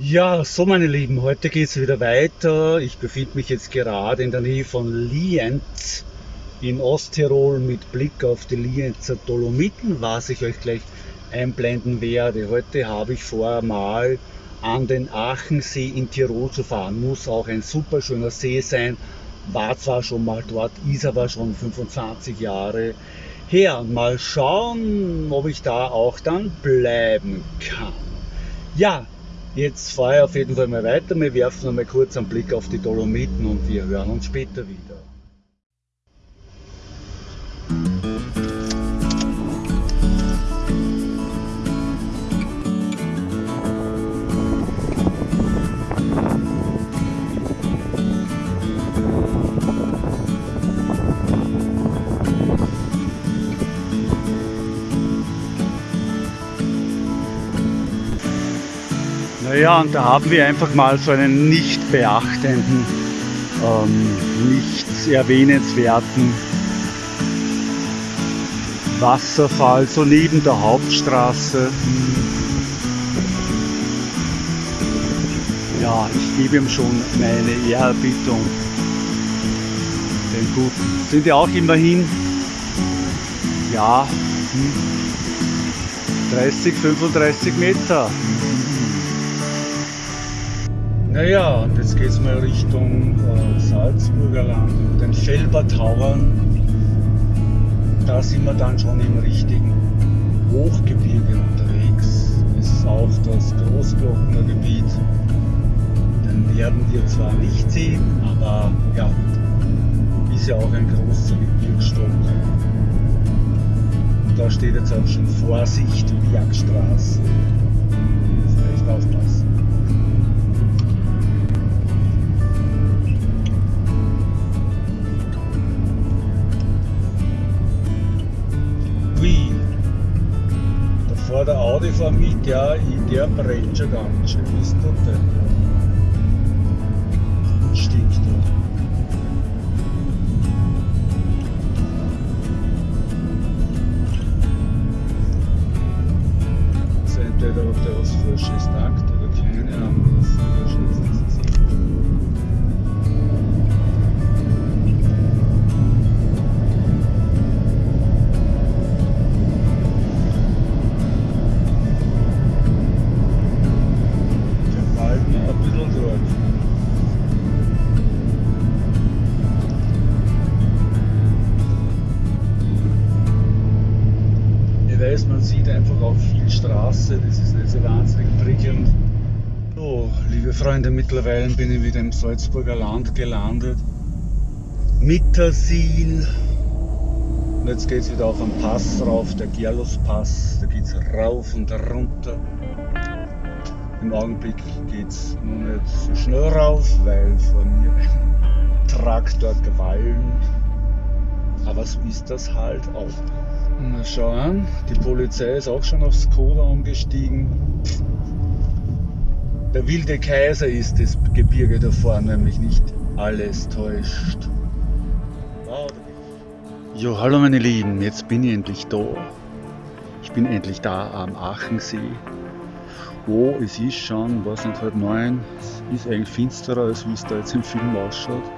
Ja, so meine Lieben, heute geht es wieder weiter. Ich befinde mich jetzt gerade in der Nähe von Lienz in Osttirol mit Blick auf die Lienzer Dolomiten, was ich euch gleich einblenden werde. Heute habe ich vor, mal an den Aachensee in Tirol zu fahren. Muss auch ein super schöner See sein. War zwar schon mal dort, ist aber schon 25 Jahre her. Mal schauen, ob ich da auch dann bleiben kann. Ja, Jetzt fahre ich auf jeden Fall mal weiter. Wir werfen noch mal kurz einen Blick auf die Dolomiten und wir hören uns später wieder. Naja, und da haben wir einfach mal so einen nicht beachtenden, ähm, nichts erwähnenswerten Wasserfall, so neben der Hauptstraße. Ja, ich gebe ihm schon meine Ehrerbietung. Den Guten. Sind ja auch immerhin, ja, 30, 35 Meter. Naja, und jetzt geht es mal Richtung äh, Salzburger Land und den Felbertauern. Da sind wir dann schon im richtigen Hochgebirge unterwegs. Das ist auch das Großglockner Gebiet. Den werden wir zwar nicht sehen, aber ja, ist ja auch ein großer Gebirgsstock. Da steht jetzt auch schon Vorsicht, Bergstraße. Der Audi vor mich, der, der brennt schon ganz schön. Das denn? Stinkt Freunde, mittlerweile bin ich wieder im Salzburger Land gelandet. Mittersil. Und jetzt geht es wieder auf einen Pass rauf, der Gerlos-Pass. Da geht es rauf und runter. Im Augenblick geht es noch nicht so schnell rauf, weil vor mir ein Traktor gewalmt. Aber so ist das halt auch. Na schau an, die Polizei ist auch schon aufs Skoda umgestiegen. Der wilde Kaiser ist das Gebirge da vorne, nämlich nicht alles täuscht. Jo, hallo meine Lieben, jetzt bin ich endlich da. Ich bin endlich da am Aachensee. Oh, es ist schon, was nicht, halb neun. Es ist eigentlich finsterer, als wie es da jetzt im Film ausschaut.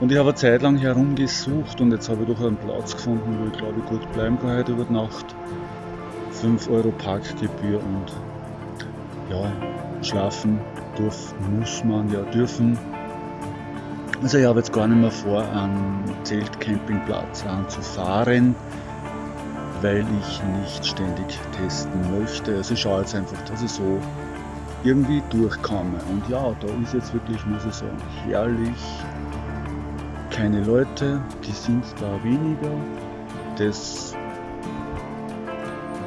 Und ich habe eine Zeit lang herumgesucht und jetzt habe ich doch einen Platz gefunden, wo ich glaube ich gut bleiben kann heute über Nacht. 5 Euro Parkgebühr und ja, schlafen darf, muss man ja dürfen. Also ich habe jetzt gar nicht mehr vor, einen Zeltcampingplatz anzufahren, weil ich nicht ständig testen möchte. Also ich schaue jetzt einfach, dass ich so irgendwie durchkomme. Und ja, da ist jetzt wirklich, muss ich sagen, herrlich keine Leute, die sind da weniger. Das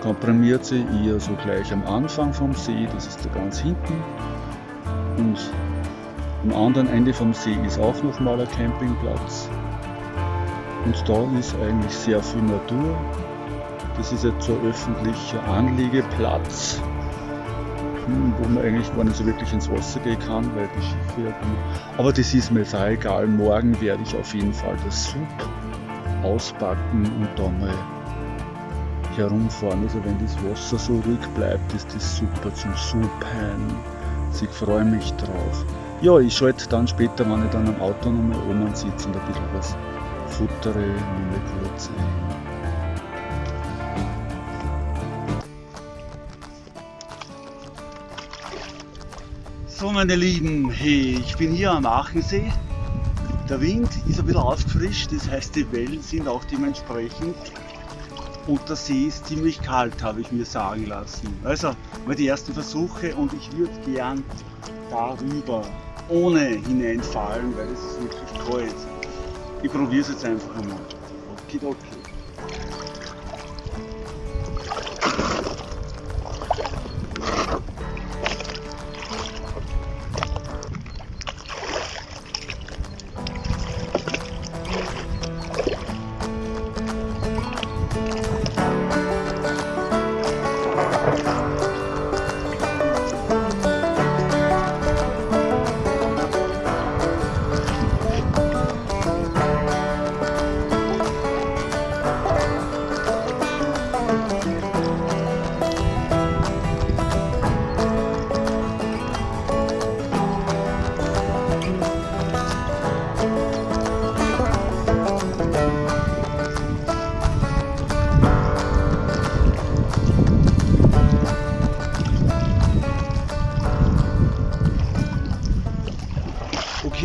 komprimiert sich eher so gleich am Anfang vom See, das ist da ganz hinten. Und am anderen Ende vom See ist auch nochmal ein Campingplatz. Und da ist eigentlich sehr viel Natur. Das ist jetzt so ein öffentlicher Anliegeplatz wo man eigentlich gar nicht so wirklich ins Wasser gehen kann, weil die Schiffe ja gut. Aber das ist mir jetzt auch egal. Morgen werde ich auf jeden Fall das Sub auspacken und da mal herumfahren. Also wenn das Wasser so ruhig bleibt, ist das super zum Supen. witzig, freue mich drauf. Ja, ich schalte dann später, wenn ich dann am Auto nochmal oben sitze und ein bisschen was futtere, nochmal kurz ein. So meine Lieben, hey, ich bin hier am Aachensee. Der Wind ist ein bisschen aufgefrischt, das heißt die Wellen sind auch dementsprechend und der See ist ziemlich kalt, habe ich mir sagen lassen. Also mal die ersten Versuche und ich würde gern darüber ohne hineinfallen, weil es ist wirklich kalt. Ich probiere es jetzt einfach einmal. Okidoki.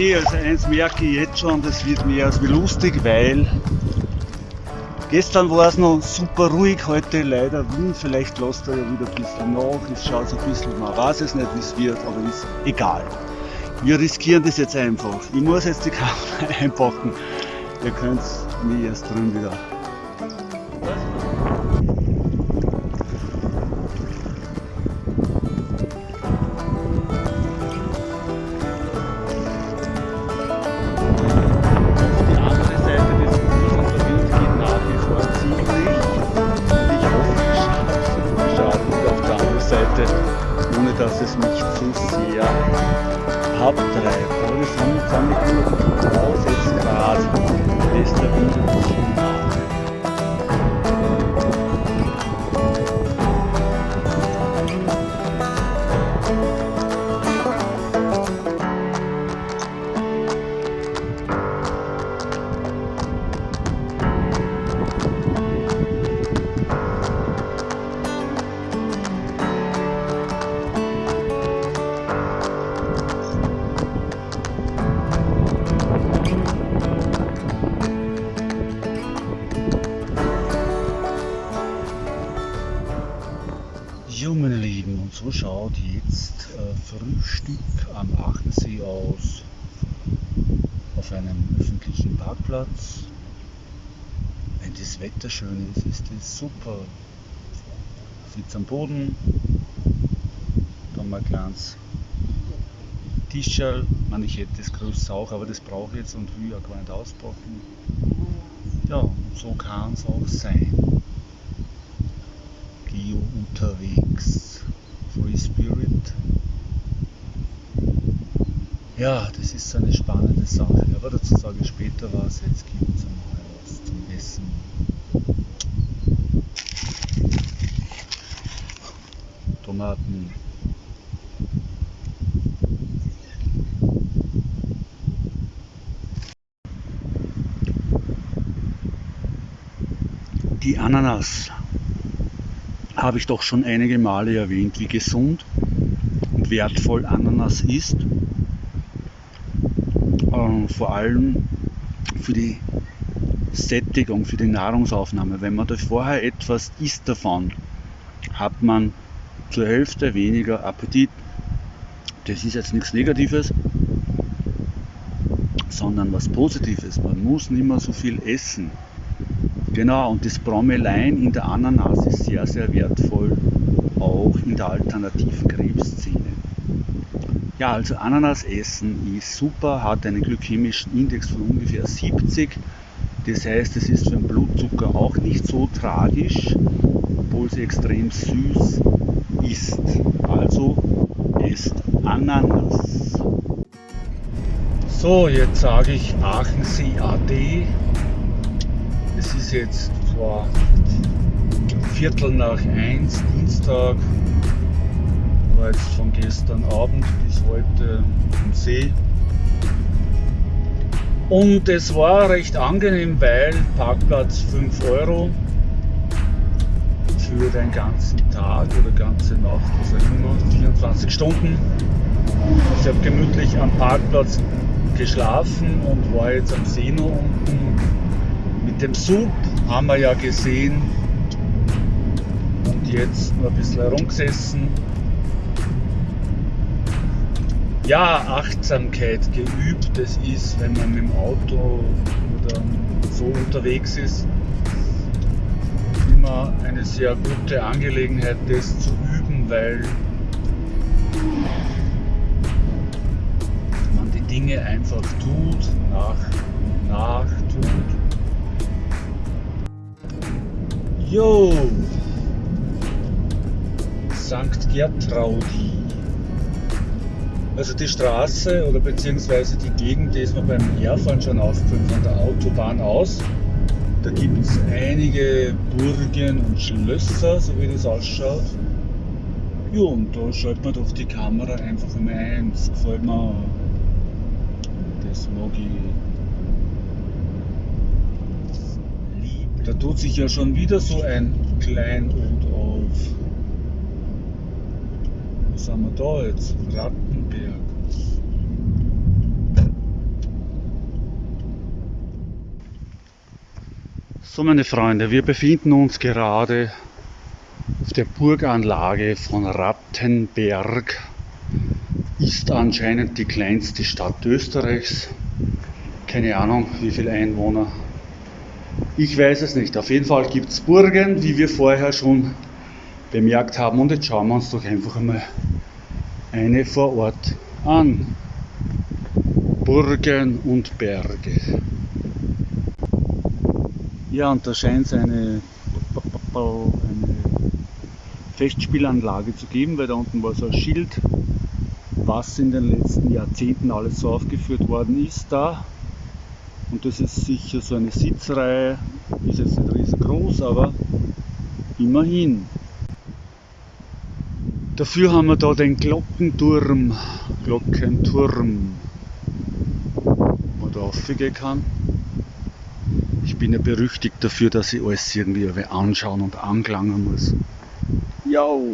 Okay, also eins merke ich jetzt schon, das wird mehr als wie lustig, weil gestern war es noch super ruhig, heute leider Wind, vielleicht lässt er ja wieder ein bisschen nach, es schaut so ein bisschen, man weiß es nicht wie es wird, aber ist egal. Wir riskieren das jetzt einfach. Ich muss jetzt die Kamera einpacken, ihr könnt mich erst drin wieder so schaut jetzt äh, Frühstück am Aachensee aus. Auf einem öffentlichen Parkplatz. Wenn das Wetter schön ist, ist das super. Sitz am Boden, dann mal kleines Tischerl. Ich hätte das größte auch, aber das brauche ich jetzt und will ja gar nicht auspacken. Ja, so kann es auch sein. Geo unterwegs. Free Spirit. Ja, das ist eine spannende Sache, aber dazu sage ich später was. Jetzt gibt es einmal was zum Essen. Tomaten. Die Ananas habe ich doch schon einige Male erwähnt, wie gesund und wertvoll Ananas ist. Ähm, vor allem für die Sättigung, für die Nahrungsaufnahme. Wenn man da vorher etwas isst davon, hat man zur Hälfte weniger Appetit. Das ist jetzt nichts Negatives, sondern was Positives. Man muss nicht mehr so viel essen. Genau, und das Bromelain in der Ananas ist sehr, sehr wertvoll, auch in der alternativen Krebsszene. Ja, also Ananas essen ist super, hat einen glykämischen Index von ungefähr 70. Das heißt, es ist für den Blutzucker auch nicht so tragisch, obwohl sie extrem süß ist. Also esst Ananas. So, jetzt sage ich Aachensee AD es ist jetzt vor Viertel nach eins, Dienstag. war jetzt von gestern Abend bis heute am See. Und es war recht angenehm, weil Parkplatz 5 Euro für den ganzen Tag oder ganze Nacht, was auch immer, 24 Stunden. Ich habe gemütlich am Parkplatz geschlafen und war jetzt am See noch unten. Mit dem Sub haben wir ja gesehen und jetzt nur ein bisschen herumgesessen. Ja, Achtsamkeit geübt, das ist, wenn man mit dem Auto oder so unterwegs ist, immer eine sehr gute Angelegenheit, das zu üben, weil man die Dinge einfach tut, nach und nach tut. Jo! St. Gertraudi. Also die Straße oder beziehungsweise die Gegend, die ist mir beim Herfahren schon aufgefallen von der Autobahn aus. Da gibt es einige Burgen und Schlösser, so wie das ausschaut. Ja, und da schaut man doch die Kamera einfach einmal ein. Das gefällt mir. Das mag ich. Da tut sich ja schon wieder so ein Kleinod auf. Was haben wir da jetzt? Rattenberg. So meine Freunde, wir befinden uns gerade auf der Burganlage von Rattenberg. Ist anscheinend die kleinste Stadt Österreichs. Keine Ahnung, wie viele Einwohner. Ich weiß es nicht. Auf jeden Fall gibt es Burgen, wie wir vorher schon bemerkt haben. Und jetzt schauen wir uns doch einfach einmal eine vor Ort an. Burgen und Berge. Ja, und da scheint es eine, eine Festspielanlage zu geben, weil da unten war so ein Schild, was in den letzten Jahrzehnten alles so aufgeführt worden ist da. Und das ist sicher so eine Sitzreihe, ist jetzt nicht riesengroß, aber immerhin. Dafür haben wir da den Glockenturm, Glockenturm, wo da raufgehen kann. Ich bin ja berüchtigt dafür, dass ich alles irgendwie anschauen und angelangen muss. Jo!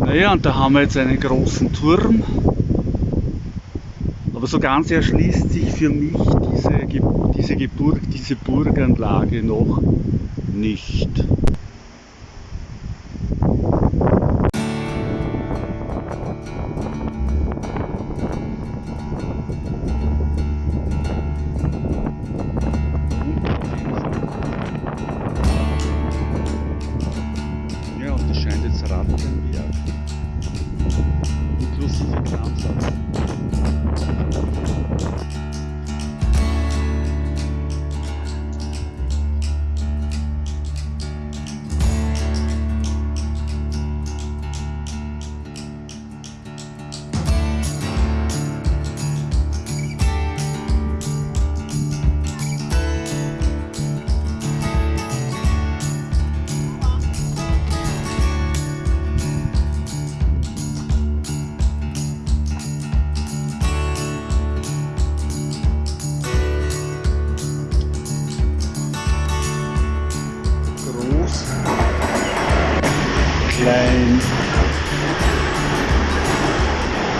Naja, und da haben wir jetzt einen großen Turm. Aber so ganz erschließt sich für mich diese, diese, Geburg, diese Burganlage noch nicht.